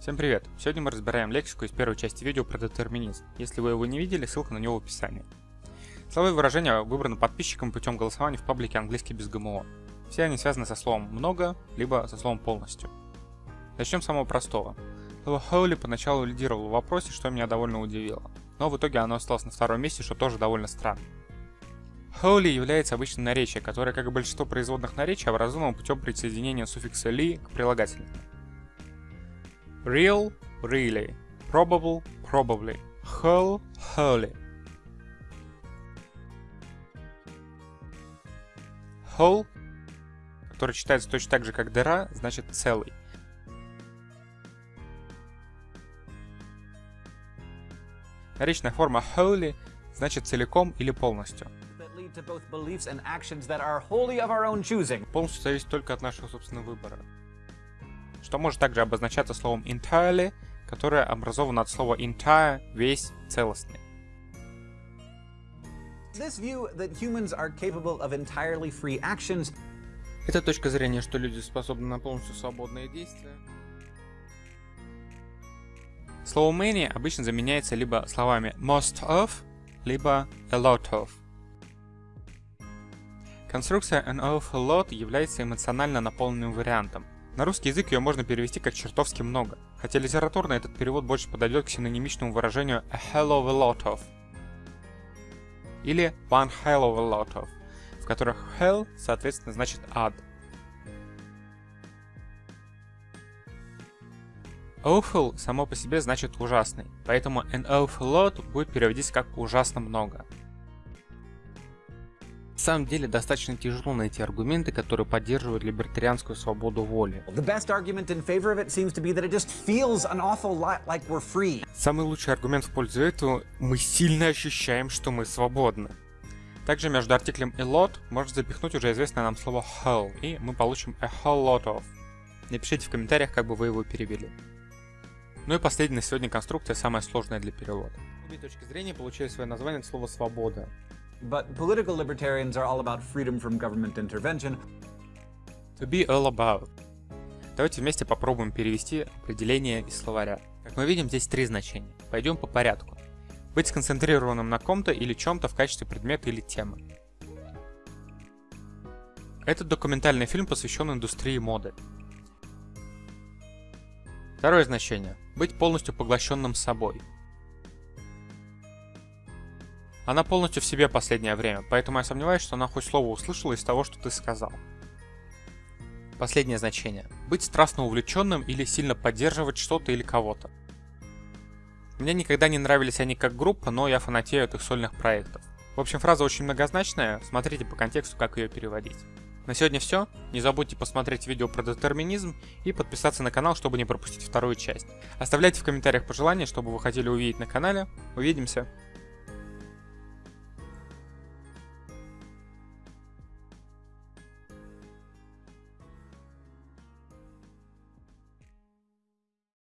Всем привет! Сегодня мы разбираем лексику из первой части видео про детерминизм. Если вы его не видели, ссылка на него в описании. Слова и выражения выбраны подписчикам путем голосования в паблике английский без ГМО. Все они связаны со словом «много», либо со словом «полностью». Начнем с самого простого. Слово «holy» поначалу лидировало в вопросе, что меня довольно удивило. Но в итоге оно осталось на втором месте, что тоже довольно странно. Holy является обычным наречием, которое, как и большинство производных наречий, образовано путем присоединения суффикса li к прилагательному. Real – really, probable – probably, whole – wholly. Whole, который читается точно так же, как дыра, значит целый. Наречная форма wholly значит целиком или полностью. Полностью зависит только от нашего собственного выбора. Что может также обозначаться словом entirely, которое образовано от слова entire, весь, целостный. Это точка зрения, что люди способны на полностью свободные действия. Слово many обычно заменяется либо словами most of, либо a lot of. Конструкция an awful lot является эмоционально наполненным вариантом. На русский язык ее можно перевести как чертовски много, хотя литературно этот перевод больше подойдет к синонимичному выражению a hell of a lot of или one hell of a lot of, в которых hell соответственно значит ад. Awful само по себе значит ужасный, поэтому an awful lot будет переводиться как ужасно много. На самом деле достаточно тяжело найти аргументы, которые поддерживают либертарианскую свободу воли. Самый лучший аргумент в пользу этого – мы сильно ощущаем, что мы свободны. Также между артиклем a lot можно запихнуть уже известное нам слово whole, и мы получим a whole lot of. Напишите в комментариях, как бы вы его перевели. Ну и последняя на сегодня конструкция, самая сложная для перевода. Обе точки зрения получили свое название от слова «свобода». But political libertarians are all about freedom from government intervention. To be all about. Давайте вместе попробуем перевести определение из словаря. Как мы видим, здесь три значения. Пойдем по порядку. Быть сконцентрированным на ком-то или чем-то в качестве предмета или темы. Этот документальный фильм посвящен индустрии моды. Второе значение. Быть полностью поглощенным собой. Она полностью в себе последнее время, поэтому я сомневаюсь, что она хоть слово услышала из того, что ты сказал. Последнее значение. Быть страстно увлеченным или сильно поддерживать что-то или кого-то. Мне никогда не нравились они как группа, но я фанатею от их сольных проектов. В общем, фраза очень многозначная, смотрите по контексту, как ее переводить. На сегодня все. Не забудьте посмотреть видео про детерминизм и подписаться на канал, чтобы не пропустить вторую часть. Оставляйте в комментариях пожелания, чтобы вы хотели увидеть на канале. Увидимся!